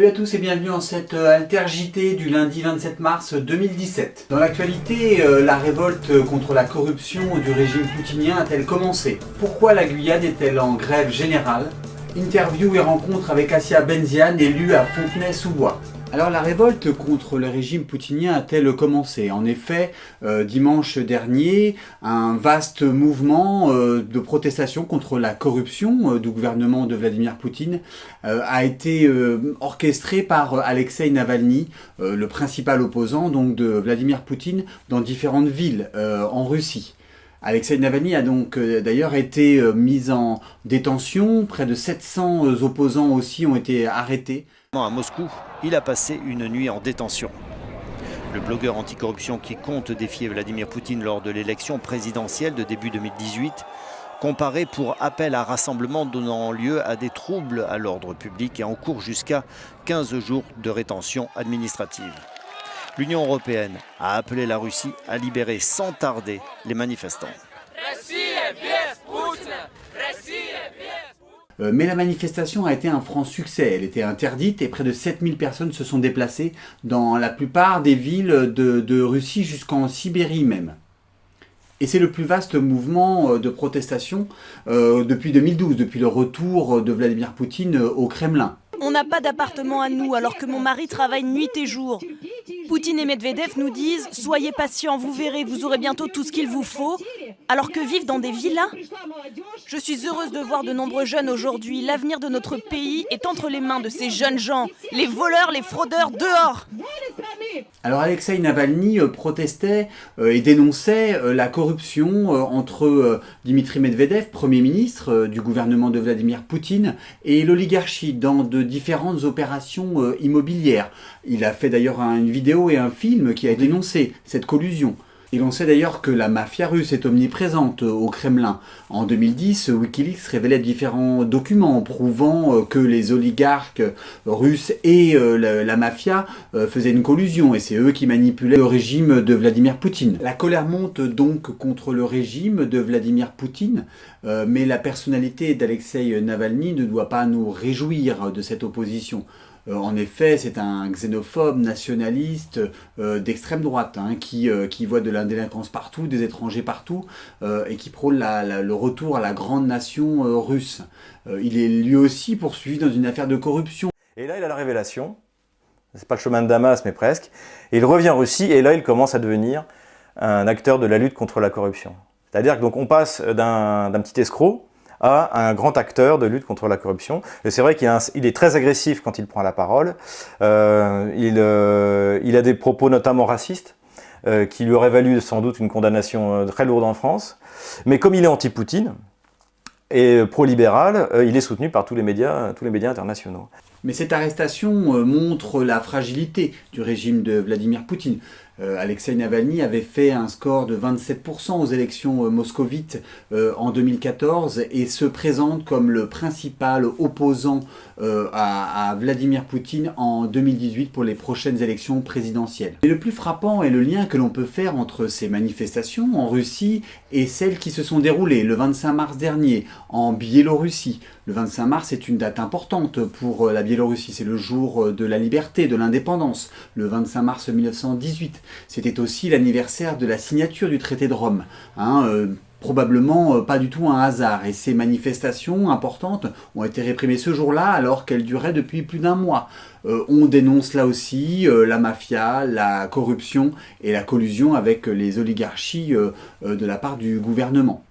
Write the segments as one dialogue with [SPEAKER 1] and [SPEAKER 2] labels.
[SPEAKER 1] Salut à tous et bienvenue en cette euh, Alter du lundi 27 mars 2017. Dans l'actualité, euh, la révolte contre la corruption du régime poutinien a-t-elle commencé? Pourquoi la Guyane est-elle en grève générale? Interview et rencontre avec Assia Benziane, élue à Fontenay-sous-Bois. Alors la révolte contre le régime poutinien a-t-elle commencé? En effet, euh, dimanche dernier, un vaste mouvement euh, de protestation contre la corruption euh, du gouvernement de Vladimir Poutine a été orchestré par Alexei Navalny, le principal opposant donc de Vladimir Poutine dans différentes villes en Russie. Alexei Navalny a donc d'ailleurs été mis en détention, près de 700 opposants aussi ont été arrêtés.
[SPEAKER 2] À Moscou, il a passé une nuit en détention. Le blogueur anticorruption qui compte défier Vladimir Poutine lors de l'élection présidentielle de début 2018 comparé pour appel à rassemblement donnant lieu à des troubles à l'ordre public et en cours jusqu'à 15 jours de rétention administrative. L'Union européenne a appelé la Russie à libérer sans tarder les manifestants.
[SPEAKER 1] Mais la manifestation a été un franc succès. Elle était interdite et près de 7000 personnes se sont déplacées dans la plupart des villes de, Russie jusqu'en Sibérie même. Et c'est le plus vaste mouvement euh, de protestation euh, depuis 2012, depuis le retour de Vladimir Poutine au Kremlin.
[SPEAKER 3] On n'a pas d'appartement à nous alors que mon mari travaille nuit et jour. Poutine et Medvedev nous disent « Soyez patients, vous verrez, vous aurez bientôt tout ce qu'il vous faut », alors que vivre dans des villas Je suis heureuse de voir de nombreux jeunes aujourd'hui. L'avenir de notre pays est entre les mains de ces jeunes gens. Les voleurs, les fraudeurs, dehors
[SPEAKER 1] alors Alexei Navalny euh, protestait euh, et dénonçait euh, la corruption entre Dimitri Medvedev, Premier ministre du gouvernement de Vladimir Poutine, et l'oligarchie dans de différentes opérations immobilières. Il a fait d'ailleurs une vidéo et un film qui a dénoncé cette collusion. Et l'on sait d'ailleurs que la mafia russe est omniprésente au Kremlin. En 2010, Wikileaks révélait différents documents prouvant euh, que les oligarques russes et euh, la, mafia euh, faisaient une collusion et c'est eux qui manipulaient le régime de Vladimir Poutine. La colère monte donc contre le régime de Vladimir Poutine, mais la personnalité d'Alexei Navalny ne doit pas nous réjouir de cette opposition. Euh, en effet, c'est un xénophobe nationaliste euh, d'extrême droite hein, euh, qui, voit de la délinquance partout, des étrangers partout et qui prône le retour à la grande nation russe. il est lui aussi poursuivi dans une affaire de corruption.
[SPEAKER 4] Et là, il a la révélation. C'est pas le chemin de Damas, mais presque. Et il revient en Russie et là, il commence à devenir un acteur de la lutte contre la corruption. C'est-à-dire qu'on passe d'un petit escroc à un grand acteur de lutte contre la corruption. Et c'est vrai qu'il est très agressif quand il prend la parole. Euh, euh, il, a des propos notamment racistes, euh, qui lui auraient valu sans doute une condamnation très lourde en France. Mais comme il est anti-Poutine et pro-libéral, il est soutenu par tous les médias, tous les médias internationaux.
[SPEAKER 1] Mais cette arrestation montre la fragilité du régime de Vladimir Poutine. Euh, Alexei Navalny avait fait un score de 27% aux élections euh, moscovites euh, en 2014 et se présente comme le principal opposant à, Vladimir Poutine en 2018 pour les prochaines élections présidentielles. Et le plus frappant est le lien que l'on peut faire entre ces manifestations en Russie et celles qui se sont déroulées le 25 mars dernier en Biélorussie. Le 25 mars est une date importante pour la Biélorussie, c'est le jour de la liberté, de l'indépendance, le 25 mars 1918. C'était aussi l'anniversaire de la signature du traité de Rome. Hein, euh, probablement euh, pas du tout un hasard. Et ces manifestations importantes ont été réprimées ce jour-là alors qu'elles duraient depuis plus d'un mois. Euh, on dénonce là aussi la mafia, la corruption et la collusion avec les oligarchies de la part du gouvernement.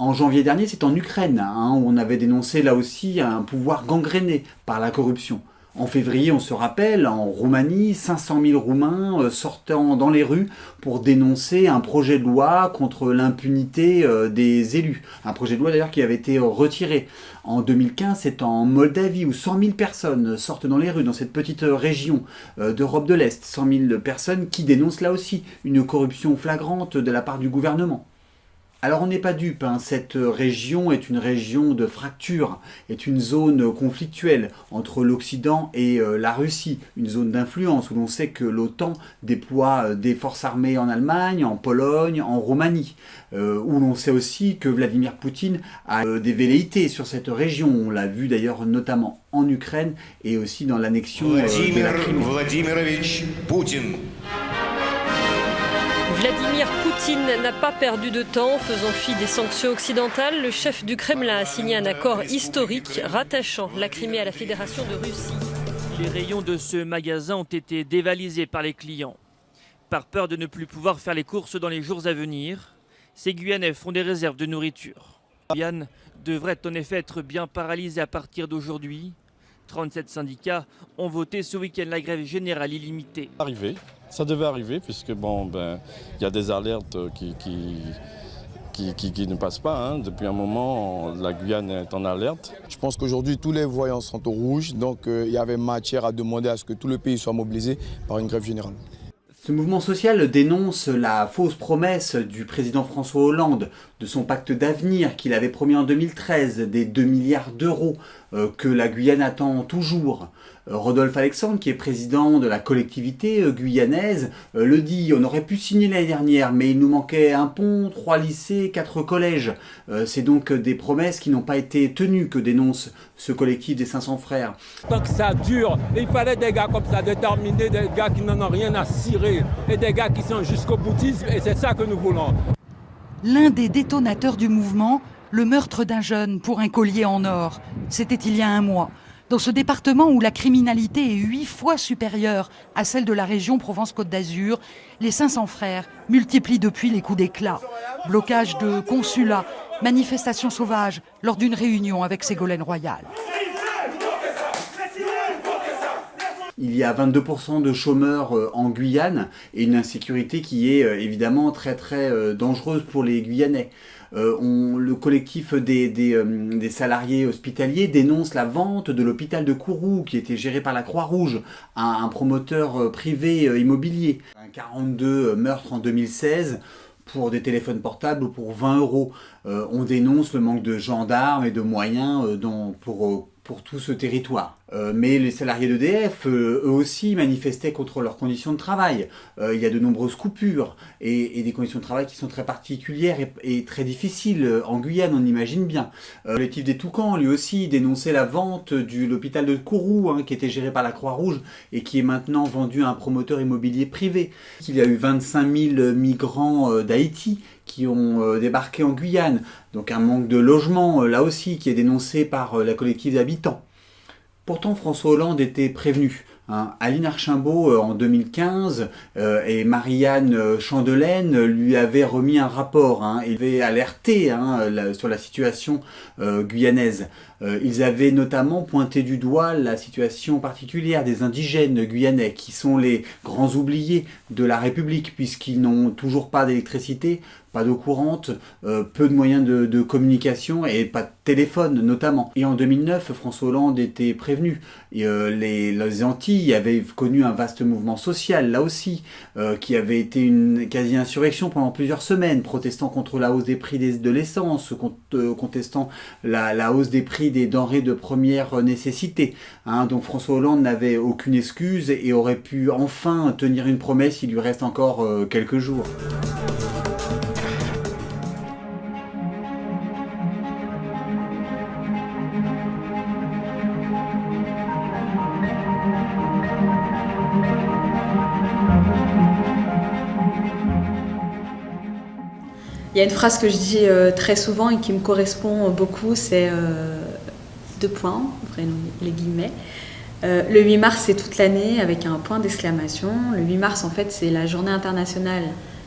[SPEAKER 1] En janvier dernier, c'est en Ukraine hein, où on avait dénoncé là aussi un pouvoir gangréné par la corruption. En février, on se rappelle, en Roumanie, 500 000 Roumains euh, sortant dans les rues pour dénoncer un projet de loi contre l'impunité euh, des élus. Un projet de loi d'ailleurs qui avait été euh, retiré. En 2015, c'est en Moldavie où 100 000 personnes sortent dans les rues, dans cette petite région d'Europe de l'Est. 100 000 personnes qui dénoncent là aussi une corruption flagrante de la part du gouvernement. Alors on n'est pas dupe, hein. cette région est une région de fracture, est une zone conflictuelle entre l'Occident et euh, la Russie, une zone d'influence où l'on sait que l'OTAN déploie euh, des forces armées en Allemagne, en Pologne, en Roumanie, euh, où l'on sait aussi que Vladimir Poutine a des velléités sur cette région, on l'a vu d'ailleurs notamment en Ukraine et aussi dans l'annexion de la Crimée.
[SPEAKER 5] Vladimir Poutine n'a pas perdu de temps. Faisant fi des sanctions occidentales, le chef du Kremlin a signé un accord historique rattachant la Crimée à la Fédération de Russie.
[SPEAKER 6] Les rayons de ce magasin ont été dévalisés par les clients. Par peur de ne plus pouvoir faire les courses dans les jours à venir, ces Guyanais font des réserves de nourriture. Guyane devrait en effet être bien paralysée à partir d'aujourd'hui. 37 syndicats ont voté ce week-end la grève générale illimitée.
[SPEAKER 7] Arrivé, ça devait arriver puisque bon, ben, il y a des alertes qui, qui, qui, ne passent pas. Hein. Depuis un moment, la Guyane est en alerte.
[SPEAKER 8] Je pense qu'aujourd'hui, tous les voyants sont au rouge, donc euh, il y avait matière à demander à ce que tout le pays soit mobilisé par une grève générale.
[SPEAKER 1] Ce mouvement social dénonce la fausse promesse du président François Hollande de son pacte d'avenir qu'il avait promis en 2013, des 2 milliards d'euros euh, que la Guyane attend toujours. Euh, Rodolphe Alexandre, qui est président de la collectivité euh, guyanaise, le dit, on aurait pu signer l'année dernière, mais il nous manquait un pont, trois lycées, quatre collèges. C'est donc des promesses qui n'ont pas été tenues que dénonce ce collectif des 500 frères.
[SPEAKER 9] Tant que ça dure, il fallait des gars comme ça, déterminés, des gars qui n'en ont rien à cirer, et des gars qui sont jusqu'au boutisme, et c'est ça que nous voulons
[SPEAKER 10] l'un des détonateurs du mouvement, le meurtre d'un jeune pour un collier en or. C'était il y a un mois. Dans ce département où la criminalité est huit fois supérieure à celle de la région Provence-Côte d'Azur, les 500 frères multiplient depuis les coups d'éclat. Blocage de consulats, manifestations sauvages lors d'une réunion avec Ségolène Royal.
[SPEAKER 1] Il y a 22% de chômeurs euh, en Guyane et une insécurité qui est euh, évidemment très très euh, dangereuse pour les Guyanais. le collectif des, salariés hospitaliers dénonce la vente de l'hôpital de Kourou qui était géré par la Croix-Rouge à un promoteur privé immobilier. 42 meurtres en 2016 pour des téléphones portables pour 20 euros. on dénonce le manque de gendarmes et de moyens pour pour tout ce territoire. Euh, mais les salariés d'EDF, euh, eux aussi, manifestaient contre leurs conditions de travail. Euh, il y a de nombreuses coupures et, des conditions de travail qui sont très particulières et, très difficiles. En Guyane, on imagine bien. le collectif des Toucans, lui aussi, dénonçait la vente de l'hôpital de Kourou, hein, qui était géré par la Croix-Rouge et qui est maintenant vendu à un promoteur immobilier privé. Il y a eu 25 000 migrants d'Haïti qui ont euh, débarqué en Guyane. Donc un manque de logement, euh, là aussi, qui est dénoncé par euh, la collective d'habitants. Pourtant, François Hollande était prévenu. Hein. Aline Archimbault, en 2015, et Marianne Chandelaine lui avaient remis un rapport. Hein, il avait alerté hein, sur la situation guyanaise. ils avaient notamment pointé du doigt la situation particulière des indigènes guyanais, qui sont les grands oubliés de la République, puisqu'ils n'ont toujours pas d'électricité, pas d'eau courante, euh, peu de moyens de, communication et pas de téléphone notamment. Et en 2009, François Hollande était prévenu. Euh, les, les, Antilles avaient connu un vaste mouvement social, là aussi, euh, qui avait été une quasi-insurrection pendant plusieurs semaines, protestant contre la hausse des prix de l'essence, contestant la, la, hausse des prix des denrées de première nécessité. Hein, donc François Hollande n'avait aucune excuse et aurait pu enfin tenir une promesse, il lui reste encore quelques jours.
[SPEAKER 11] Il y a une phrase que je dis euh, très souvent et qui me correspond beaucoup, c'est euh, deux points, les guillemets. Euh, le 8 mars, c'est toute l'année avec un point d'exclamation. Le 8 mars, en fait, c'est la journée internationale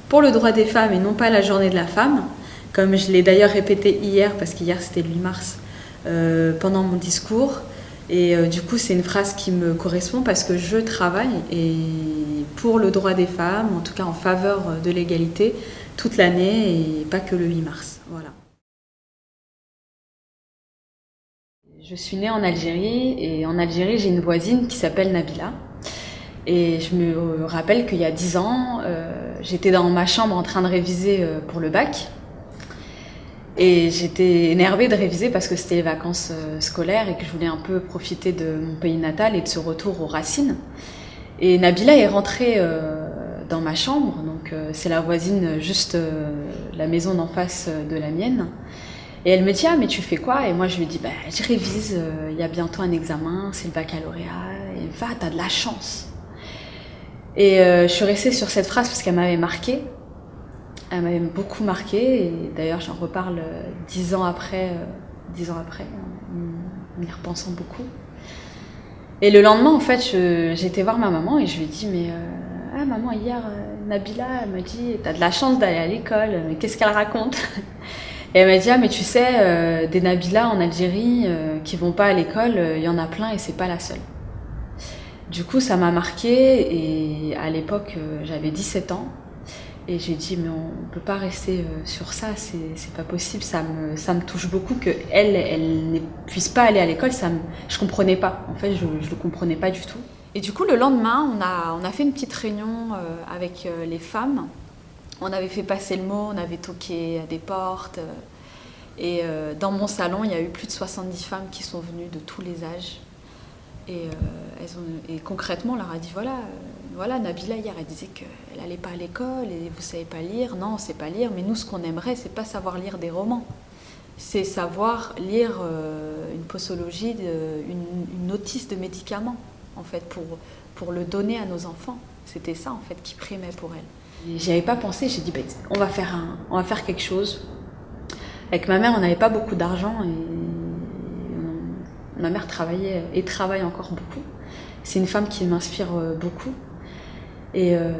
[SPEAKER 11] pour le droit des femmes et non pas la journée de la femme. Comme je l'ai d'ailleurs répété hier, parce qu'hier c'était le 8 mars, pendant mon discours. Et du coup, c'est une phrase qui me correspond parce que je travaille et pour le droit des femmes, en tout cas en faveur de l'égalité, toute l'année et pas que le 8 mars. Voilà. Je suis née en Algérie et en Algérie j'ai une voisine qui s'appelle Nabila. Et je me rappelle qu'il y a 10 ans, euh, j'étais dans ma chambre en train de réviser euh, pour le bac. Et j'étais énervée de réviser parce que c'était les vacances euh, scolaires et que je voulais un peu profiter de mon pays natal et de ce retour aux racines. Et Nabila est rentrée euh, dans ma chambre, euh, c'est la voisine juste la maison d'en face de la mienne. Et elle me dit ah mais tu fais quoi? Et moi je lui dis bah je révise, il y a bientôt un examen, c'est le baccalauréat. Et va, t'as de la chance. Et je suis restée sur cette phrase parce qu'elle m'avait marquée. Elle m'avait beaucoup marqué et d'ailleurs j'en reparle euh, dix ans après, euh, dix ans après, en y repensant beaucoup. Et le lendemain, en fait, j'étais voir ma maman et je lui ai dit mais euh, ah maman hier Nabila elle m'a dit t'as de la chance d'aller à l'école mais qu'est-ce qu'elle raconte? Et elle m'a dit ah mais tu sais des Nabila en Algérie qui vont pas à l'école il y en a plein et c'est pas la seule. Du coup ça m'a marqué et à l'époque j'avais 17 ans et j'ai dit, mais on peut pas rester euh, sur ça, c'est pas possible, ça me, ça me touche beaucoup qu'elle, elle, elle ne puisse pas aller à l'école, je ne comprenais pas, en fait, je ne le comprenais pas du tout. Et du coup, le lendemain, on a, on a fait une petite réunion euh, avec euh, les femmes. On avait fait passer le mot, on avait toqué à des portes. Et dans mon salon, il y a eu plus de 70 femmes qui sont venues de tous les âges. Et, concrètement, on leur a dit, voilà, voilà, Nabila hier, elle disait qu'elle n'allait pas à l'école et vous savez pas lire. Non, on sait pas lire, mais nous, ce qu'on aimerait, c'est pas savoir lire des romans. C'est savoir lire euh, une posologie, une, notice de médicaments, en fait, pour, pour le donner à nos enfants. C'était ça, en fait, qui primait pour elle. J'y avais pas pensé, j'ai dit, bah, on, va faire un, on va faire quelque chose. Avec ma mère, on n'avait pas beaucoup d'argent et ma mère travaillait et travaille encore beaucoup. C'est une femme qui m'inspire euh, beaucoup. Et euh,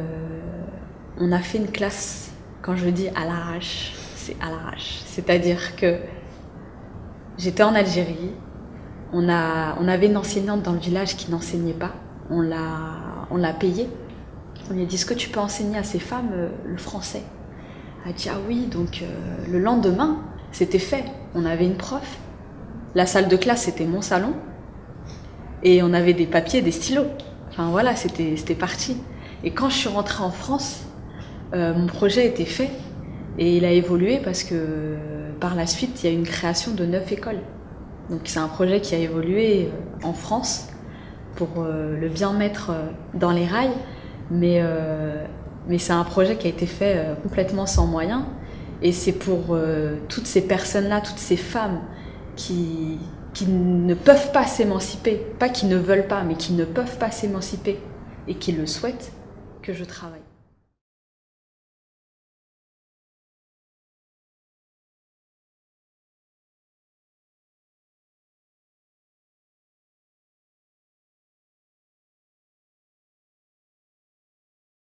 [SPEAKER 11] on a fait une classe, quand je dis à l'arrache, c'est à l'arrache. C'est-à-dire que j'étais en Algérie, on, avait une enseignante dans le village qui n'enseignait pas, on l'a payée. On lui a dit, est-ce que tu peux enseigner à ces femmes euh, le français? Elle a dit, ah oui, donc euh, le lendemain, c'était fait. On avait une prof, la salle de classe, c'était mon salon, et on avait des papiers, des stylos. Enfin voilà, c'était parti. Et quand je suis rentrée en France, euh, mon projet était fait et il a évolué parce que par la suite, il y a une création de neuf écoles. Donc c'est un projet qui a évolué euh, en France pour euh, le bien mettre dans les rails, mais, c'est un projet qui a été fait complètement sans moyens. Et c'est pour toutes ces personnes-là, toutes ces femmes qui ne peuvent pas s'émanciper, pas qui ne veulent pas, mais qui ne peuvent pas s'émanciper et qui le souhaitent, que je travaille.